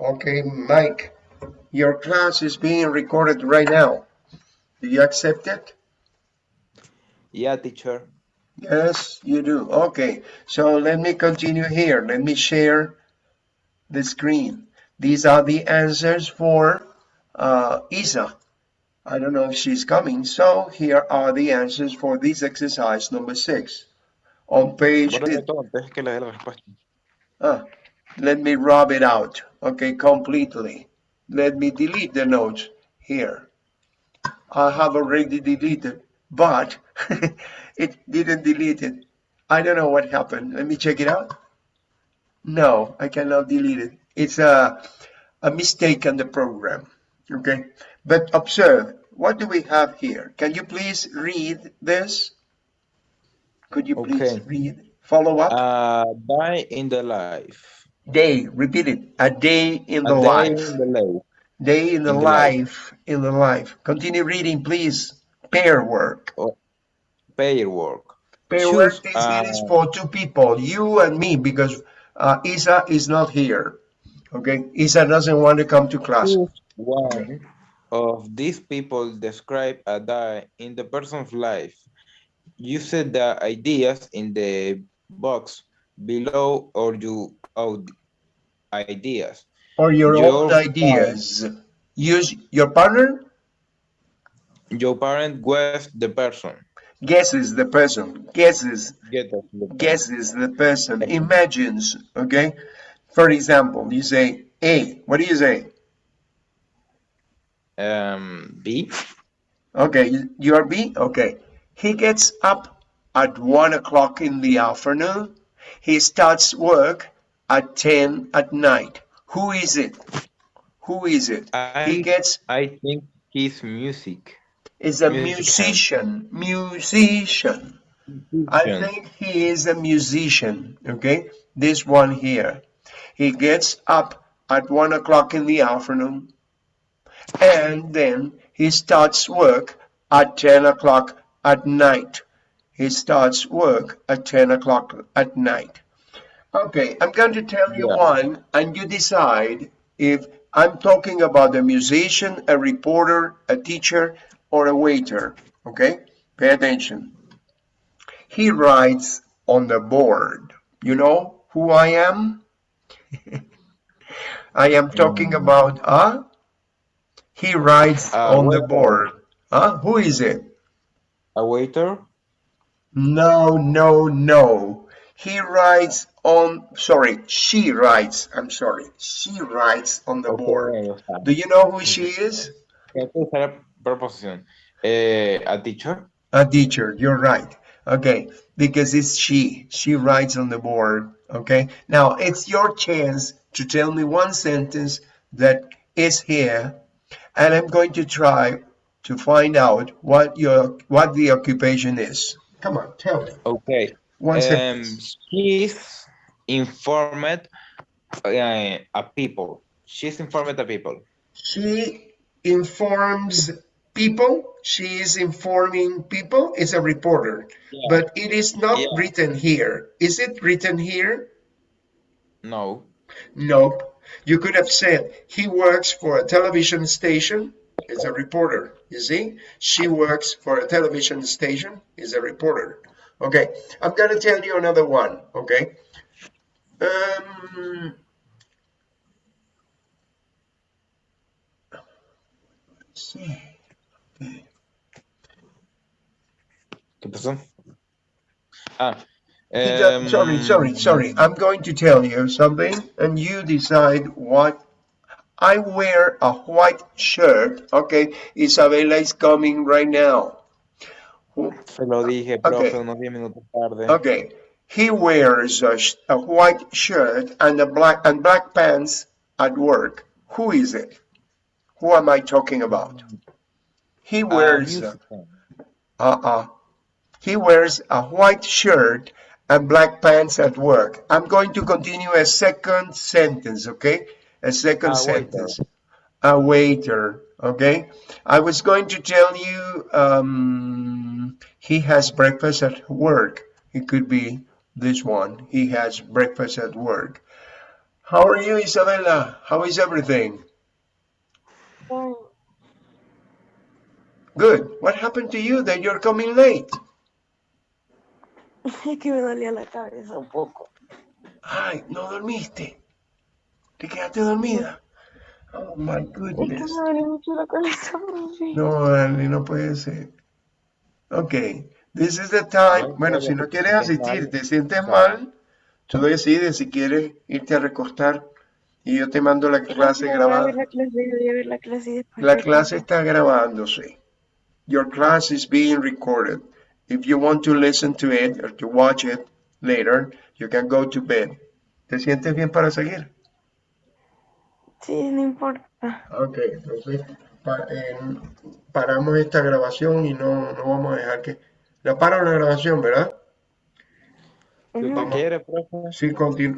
Okay, Mike, your class is being recorded right now. Do you accept it? Yeah, teacher. Yes, you do. Okay, so let me continue here. Let me share the screen. These are the answers for uh, Isa. I don't know if she's coming. So here are the answers for this exercise number six. On page, Bórrame todo antes que le dé la respuesta. ah, let me rub it out. Okay, completely. Let me delete the notes here. I have already deleted, but it didn't delete it. I don't know what happened. Let me check it out. No, I cannot delete it. It's a, a mistake on the program. Okay, but observe, what do we have here? Can you please read this? Could you please Okay. read? Follow up. Uh, a day in the life. Day, repeat it. A day in the day life. in the life. Day in the In the life. life. In the life. Continue reading, please. Pair work. Pair work. Pair work Choose, is, it is uh, for two people, you and me, because uh, Isa is not here. Okay, Isa doesn't want to come to class. One of these people describe a day in the person's life. Use the ideas in the box below or you out ideas. Or your, Your own ideas. Use your partner Your parent was the person. guesses the person, guesses, Get the guesses the person, imagines. Okay, for example, you say A. What do you say? um B. Okay, you- you are B? Okay. He gets up at one o'clock in the afternoon. He starts work at 10 at night. Who is it? Who is it? He I gets, I think his music. is a Musician. musician. Musician. I think he is a musician. Okay, this one here. He gets up at one o'clock in the afternoon and then he starts work at 10 o'clock at night. He starts work at 10 o'clock at night. Okay, I'm going to tell you Yeah. one and you decide if I'm talking about a musician, a reporter, a teacher, or a waiter. Okay, pay attention. He writes on the board. You know who I am? I am talking Mm. about, huh? He writes Uh, on the board. Huh? Who is it? A waiter? No, no, no. He writes on, sorry, she writes, I'm sorry, she writes on the board. Okay, sea, Do you know who she is? hay que usar la preposición. Eh, a teacher? A teacher, you're right. Okay, because it's she. She writes on the board. Okay, now it's your chance to tell me one sentence that is here, and I'm going to try to find out what your what the occupation is. Come on, tell me Okay. one Um, sentence. she's informed uh, a people. She's informed the people. She informs people. She is informing people. It's a reporter, Yeah. but it is not Yeah. written here. Is it written here? No. Nope. You could have said he works for a television station. Is a reporter. You see, she works for a television station. Is a reporter. Okay, I'm gonna tell you another one. Okay. Um. let's see. ¿Qué pasó? Ah. He does- sorry, sorry, sorry. I'm going to tell you something, and you decide what. I wear a white shirt. Okay, Isabella is coming right now. Se lo dije, Okay. profe, unos 10 minutos tarde. Okay, he wears a, sh- a white shirt and a black and black pants at work. Who is it? Who am I talking about? He wears. uh. Uh-uh. He wears a white shirt and black pants at work. I'm going to continue a second sentence, okay? A second A waiter. sentence. A waiter, okay? I was going to tell you um, he has breakfast at work. It could be this one. He has breakfast at work. How are you, Isabella? How is everything? Fine. Good. What happened to you that you're coming late? Es que me dolía la cabeza un poco. Ay, no dormiste. ¿Te quedaste dormida? Oh my Es que goodness. me duele mucho la cabeza. No, Dani, no puede ser. Ok, this is the time. No, Bueno, si no quieres asistir, te sientes mal, tú decides si quieres irte a recostar y yo te mando la clase Voy a grabada. ver la clase, voy a ver la clase y después La te clase cuento. está grabándose. Your class is being recorded. If you want to listen to it or to watch it later, you can go to bed. ¿Te sientes bien para seguir? Sí, no importa. Ok, entonces pa- eh, paramos esta grabación y no, no vamos a dejar que... La paro la grabación, ¿verdad? Si quiere, profe. Sí, continúa.